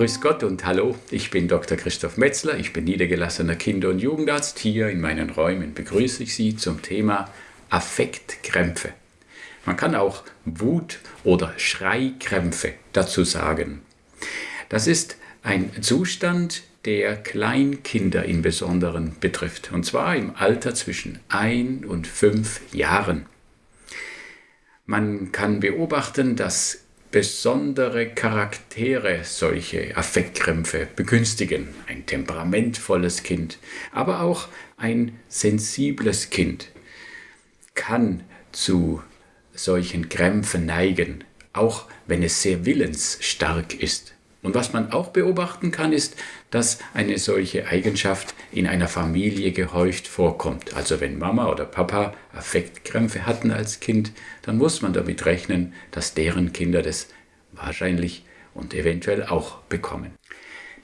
Grüß Gott und hallo, ich bin Dr. Christoph Metzler, ich bin niedergelassener Kinder- und Jugendarzt. Hier in meinen Räumen begrüße ich Sie zum Thema Affektkrämpfe. Man kann auch Wut- oder Schreikrämpfe dazu sagen. Das ist ein Zustand, der Kleinkinder im Besonderen betrifft, und zwar im Alter zwischen ein und fünf Jahren. Man kann beobachten, dass besondere Charaktere solche Affektkrämpfe begünstigen. Ein temperamentvolles Kind, aber auch ein sensibles Kind kann zu solchen Krämpfen neigen, auch wenn es sehr willensstark ist. Und was man auch beobachten kann, ist, dass eine solche Eigenschaft in einer Familie gehäuft vorkommt. Also wenn Mama oder Papa Affektkrämpfe hatten als Kind, dann muss man damit rechnen, dass deren Kinder das wahrscheinlich und eventuell auch bekommen.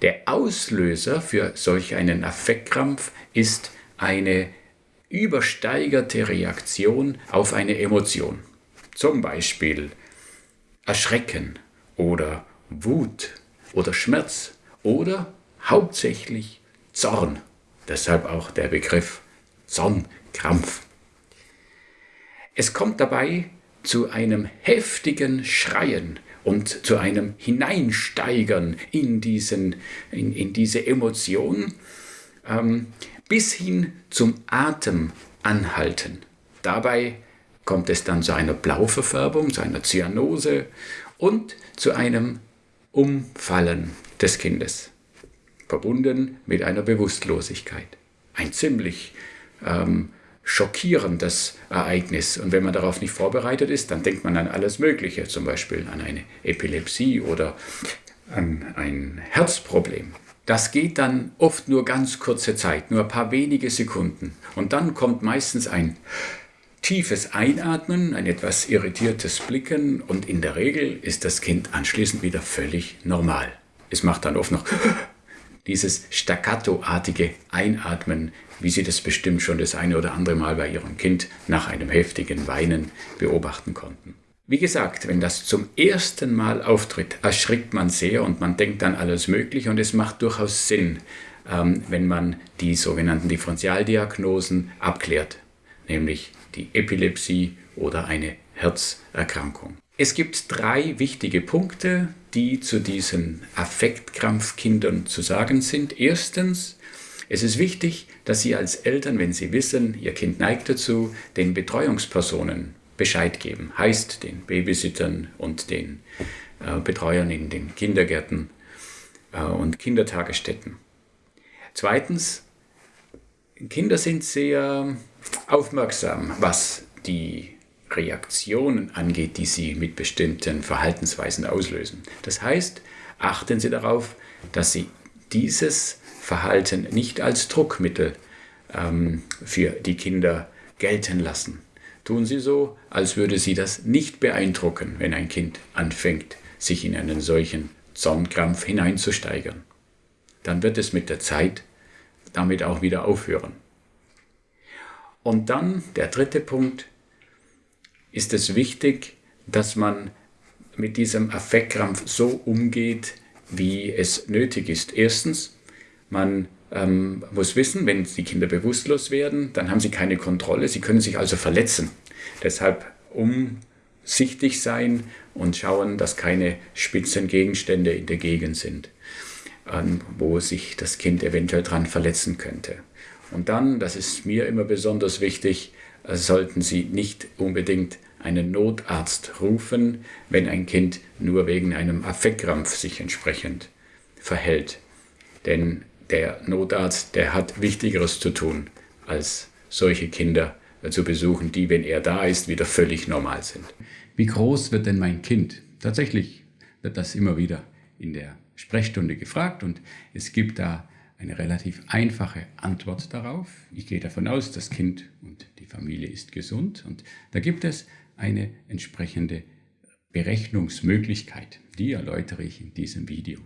Der Auslöser für solch einen Affektkrampf ist eine übersteigerte Reaktion auf eine Emotion. Zum Beispiel Erschrecken oder Wut oder Schmerz oder hauptsächlich Zorn. Deshalb auch der Begriff Zornkrampf. Es kommt dabei zu einem heftigen Schreien und zu einem Hineinsteigern in, diesen, in, in diese Emotion ähm, bis hin zum Atem anhalten. Dabei kommt es dann zu einer Blauverfärbung, zu einer Zyanose und zu einem Umfallen des Kindes, verbunden mit einer Bewusstlosigkeit. Ein ziemlich ähm, schockierendes Ereignis. Und wenn man darauf nicht vorbereitet ist, dann denkt man an alles Mögliche, zum Beispiel an eine Epilepsie oder an ein Herzproblem. Das geht dann oft nur ganz kurze Zeit, nur ein paar wenige Sekunden. Und dann kommt meistens ein tiefes Einatmen, ein etwas irritiertes Blicken und in der Regel ist das Kind anschließend wieder völlig normal. Es macht dann oft noch dieses staccatoartige Einatmen, wie Sie das bestimmt schon das eine oder andere Mal bei Ihrem Kind nach einem heftigen Weinen beobachten konnten. Wie gesagt, wenn das zum ersten Mal auftritt, erschrickt man sehr und man denkt an alles Mögliche und es macht durchaus Sinn, ähm, wenn man die sogenannten Differentialdiagnosen abklärt, nämlich die Epilepsie oder eine Herzerkrankung. Es gibt drei wichtige Punkte, die zu diesen Affektkrampfkindern zu sagen sind. Erstens, es ist wichtig, dass Sie als Eltern, wenn Sie wissen, Ihr Kind neigt dazu, den Betreuungspersonen Bescheid geben. Heißt den Babysittern und den äh, Betreuern in den Kindergärten äh, und Kindertagesstätten. Zweitens, Kinder sind sehr aufmerksam, was die Reaktionen angeht, die sie mit bestimmten Verhaltensweisen auslösen. Das heißt, achten Sie darauf, dass Sie dieses Verhalten nicht als Druckmittel ähm, für die Kinder gelten lassen. Tun Sie so, als würde Sie das nicht beeindrucken, wenn ein Kind anfängt, sich in einen solchen Zornkrampf hineinzusteigern. Dann wird es mit der Zeit damit auch wieder aufhören. Und dann der dritte Punkt, ist es wichtig, dass man mit diesem Affektkrampf so umgeht, wie es nötig ist. Erstens, man ähm, muss wissen, wenn die Kinder bewusstlos werden, dann haben sie keine Kontrolle, sie können sich also verletzen. Deshalb umsichtig sein und schauen, dass keine spitzen Gegenstände in der Gegend sind, wo sich das Kind eventuell dran verletzen könnte. Und dann, das ist mir immer besonders wichtig, äh, sollten Sie nicht unbedingt einen Notarzt rufen, wenn ein Kind nur wegen einem Affektkrampf sich entsprechend verhält. Denn der Notarzt, der hat Wichtigeres zu tun, als solche Kinder äh, zu besuchen, die, wenn er da ist, wieder völlig normal sind. Wie groß wird denn mein Kind? Tatsächlich wird das immer wieder in der Sprechstunde gefragt und es gibt da eine relativ einfache Antwort darauf. Ich gehe davon aus, das Kind und die Familie ist gesund und da gibt es eine entsprechende Berechnungsmöglichkeit. Die erläutere ich in diesem Video.